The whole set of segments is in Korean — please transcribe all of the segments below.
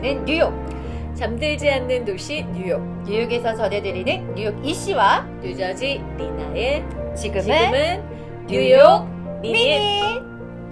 있는 뉴욕. 잠들지 않는 도시 뉴욕. 뉴욕에서 전해드리는 뉴욕 이씨와 뉴저지 리나의 지금은, 지금은 뉴욕 미니.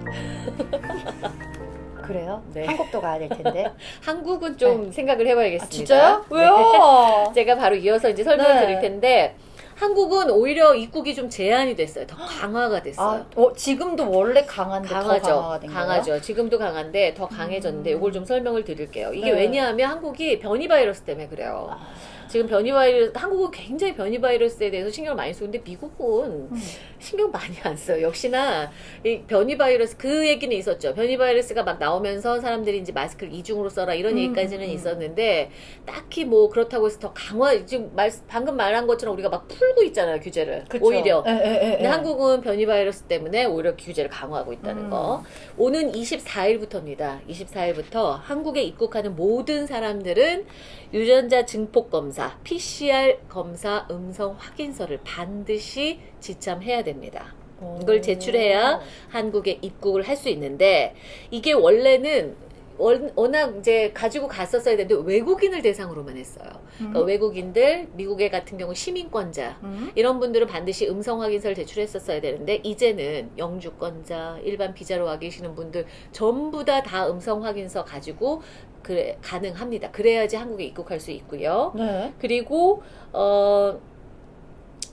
그래요? 네. 한국도 가야 될 텐데. 한국은 좀 생각을 해봐야겠습니다. 아, 진짜요? 네. 왜요? 제가 바로 이어서 이제 설명을 네. 드릴 텐데 한국은 오히려 입국이 좀 제한이 됐어요. 더 강화가 됐어요. 아, 어, 지금도 원래 강한데 강하죠. 더 강화가 된 거예요? 강하죠. 지금도 강한데 더 강해졌는데 음. 이걸 좀 설명을 드릴게요. 이게 네. 왜냐하면 한국이 변이 바이러스 때문에 그래요. 아, 지금 변이 바이러스 한국은 굉장히 변이 바이러스에 대해서 신경을 많이 쓰는데 미국은 음. 신경 많이 안 써요. 역시나 이 변이 바이러스 그 얘기는 있었죠. 변이 바이러스가 막 나오면서 사람들이 이제 마스크를 이중으로 써라 이런 음, 얘기까지는 음. 있었는데 딱히 뭐 그렇다고 해서 더 강화 지금 말, 방금 말한 것처럼 우리가 막 풀고 있잖아요 규제를 그쵸. 오히려. 예, 예, 예, 근데 예. 한국은 변이 바이러스 때문에 오히려 규제를 강화하고 있다는 음. 거. 오는 24일부터입니다. 24일부터 한국에 입국하는 모든 사람들은 유전자 증폭 검사, PCR 검사 음성 확인서를 반드시 지참해야 됩니다. 이걸 제출해야 한국에 입국을 할 수 있는데 이게 원래는 원- 워낙 이제 가지고 갔었어야 되는데 외국인을 대상으로만 했어요. 그러니까 음. 외국인들, 미국의 같은 경우 시민권자 음. 이런 분들은 반드시 음성 확인서를 제출했었어야 되는데 이제는 영주권자, 일반 비자로 와 계시는 분들 전부 다 다 음성 확인서 가지고 그래 가능합니다. 그래야지 한국에 입국할 수 있고요. 네. 그리고 어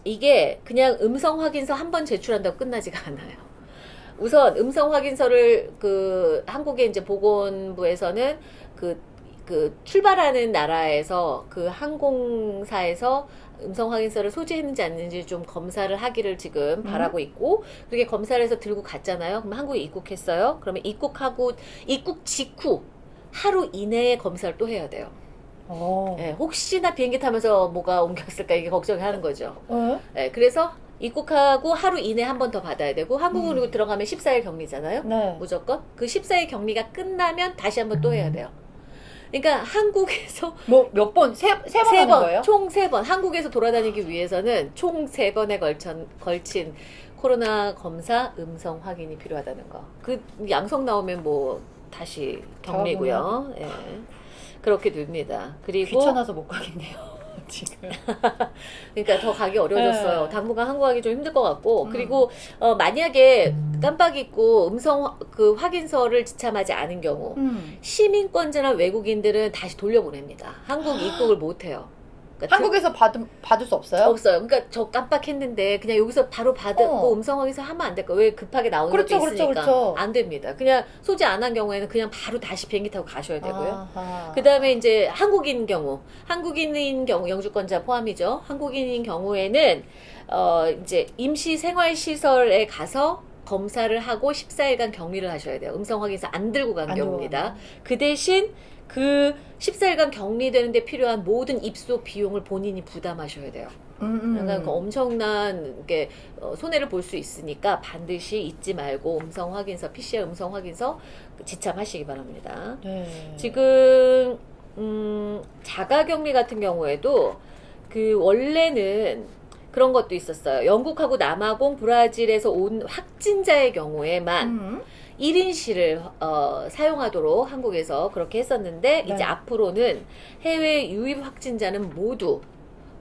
이게 그냥 음성 확인서 한 번 제출한다고 끝나지가 않아요. 우선 음성 확인서를 그 한국의 이제 보건부에서는 그, 그 출발하는 나라에서 그 항공사에서 음성 확인서를 소지했는지 아닌지 좀 검사를 하기를 지금 바라고 있고 그렇게 검사를 해서 들고 갔잖아요. 그럼 한국에 입국했어요. 그러면 입국하고 입국 직후 하루 이내에 검사를 또 해야 돼요. 어. 예, 혹시나 비행기 타면서 뭐가 옮겼을까 이게 걱정이 하는 거죠. 어? 예, 그래서 입국하고 하루 이내 한 번 더 받아야 되고 한국으로 음. 들어가면 14일 격리잖아요. 네. 무조건 그 14일 격리가 끝나면 다시 한 번 또 해야 돼요. 그러니까 한국에서 뭐 몇 번? 세, 세번세 하는 번, 거예요? 총 세 번, 한국에서 돌아다니기 위해서는 총 세 번에 걸친, 걸친 코로나 검사 음성 확인이 필요하다는 거. 그 양성 나오면 뭐 다시 격리고요. 예. 그렇게 됩니다. 그리고 귀찮아서 못 가겠네요. 지금. 그러니까 더 가기 어려워졌어요. 네. 당분간 한국 가기 좀 힘들 것 같고 음. 그리고 어, 만약에 깜빡 잊고 음성 화- 그 확인서를 지참하지 않은 경우 음. 시민권자나 외국인들은 다시 돌려보냅니다. 한국 입국을 못 해요. 그러니까 한국에서 받을, 받을 수 없어요? 없어요. 그러니까 저 깜빡했는데 그냥 여기서 바로 받고 어. 음성 확인서 하면 안 될까? 왜 급하게 나오는 그렇죠, 것도 그렇죠, 있으니까 그렇죠. 안 됩니다. 그냥 소지 안 한 경우에는 그냥 바로 다시 비행기 타고 가셔야 되고요. 그 다음에 이제 한국인 경우, 한국인인 경우, 영주권자 포함이죠. 한국인인 경우에는, 어, 이제 임시 생활시설에 가서 검사를 하고 14일간 격리를 하셔야 돼요. 음성 확인서 안 들고 간 안 경우입니다. 그 대신 그 14일간 격리되는데 필요한 모든 입소 비용을 본인이 부담하셔야 돼요. 음, 음. 그러니까 그 엄청난 게 어, 손해를 볼 수 있으니까 반드시 잊지 말고 음성 확인서, PCR 음성 확인서 지참하시기 바랍니다. 네. 지금 음, 자가격리 같은 경우에도 그 원래는 그런 것도 있었어요. 영국하고 남아공, 브라질에서 온 확진자의 경우에만 음. 1인실을 어, 사용하도록 한국에서 그렇게 했었는데 네. 이제 앞으로는 해외 유입 확진자는 모두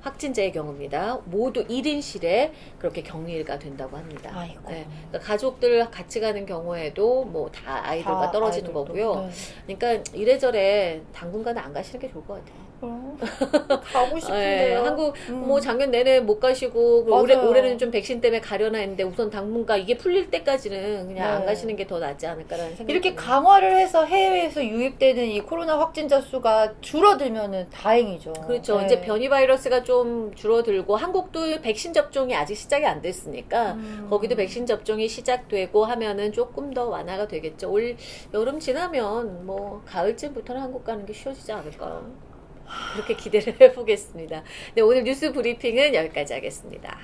확진자의 경우입니다. 모두 1인실에 그렇게 격리가 된다고 합니다. 아이고. 네. 그러니까 가족들 같이 가는 경우에도 뭐 다 아이들과 다 떨어지는 아이들도. 거고요. 네. 그러니까 이래저래 당분간은 안 가시는 게 좋을 것 같아요. 어, 가고 예, 싶은데요. 한국 음. 뭐 작년 내내 못 가시고 그 올해 맞아요. 올해는 좀 백신 때문에 가려나 했는데 우선 당분간 이게 풀릴 때까지는 그냥 안 네. 가시는 게 더 낫지 않을까라는 생각이 이렇게. 강화를 해서 해외에서 유입되는 이 코로나 확진자 수가 줄어들면은 다행이죠. 그렇죠. 네. 이제 변이 바이러스가 좀 줄어들고 한국도 백신 접종이 아직 시작이 안 됐으니까 음. 거기도 백신 접종이 시작되고 하면은 조금 더 완화가 되겠죠. 올 여름 지나면 뭐 가을쯤부터는 한국 가는 게 쉬워지지 않을까. 그렇게 기대를 해보겠습니다. 네, 오늘 뉴스 브리핑은 여기까지 하겠습니다.